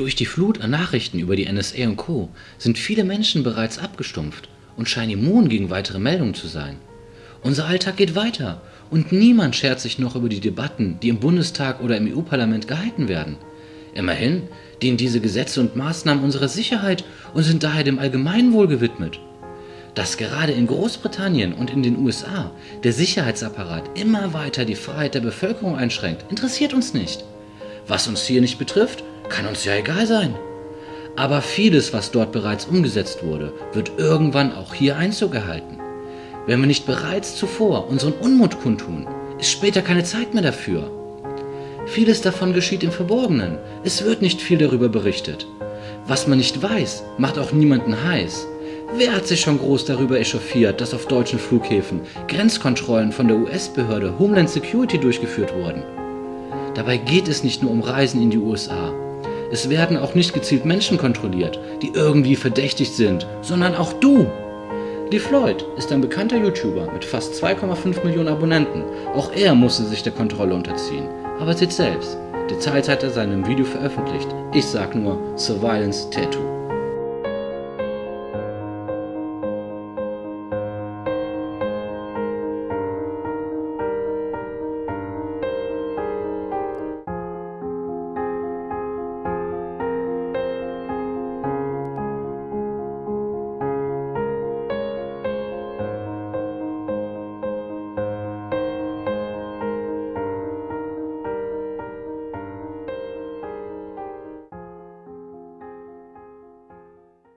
Durch die Flut an Nachrichten über die NSA und Co. sind viele Menschen bereits abgestumpft und scheinen immun gegen weitere Meldungen zu sein. Unser Alltag geht weiter und niemand schert sich noch über die Debatten, die im Bundestag oder im EU-Parlament gehalten werden. Immerhin dienen diese Gesetze und Maßnahmen unserer Sicherheit und sind daher dem Allgemeinwohl gewidmet. Dass gerade in Großbritannien und in den USA der Sicherheitsapparat immer weiter die Freiheit der Bevölkerung einschränkt, interessiert uns nicht. Was uns hier nicht betrifft, kann uns ja egal sein. Aber vieles, was dort bereits umgesetzt wurde, wird irgendwann auch hier Einzug erhalten. Wenn wir nicht bereits zuvor unseren Unmut kundtun, ist später keine Zeit mehr dafür. Vieles davon geschieht im Verborgenen. Es wird nicht viel darüber berichtet. Was man nicht weiß, macht auch niemanden heiß. Wer hat sich schon groß darüber echauffiert, dass auf deutschen Flughäfen Grenzkontrollen von der US-Behörde Homeland Security durchgeführt wurden? Dabei geht es nicht nur um Reisen in die USA. Es werden auch nicht gezielt Menschen kontrolliert, die irgendwie verdächtig sind, sondern auch du. Lee Floyd ist ein bekannter YouTuber mit fast 2,5 Millionen Abonnenten. Auch er musste sich der Kontrolle unterziehen. Aber seht selbst, Details hat er seinem Video veröffentlicht. Ich sag nur Surveillance Tattoo.